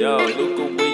Yo, look away.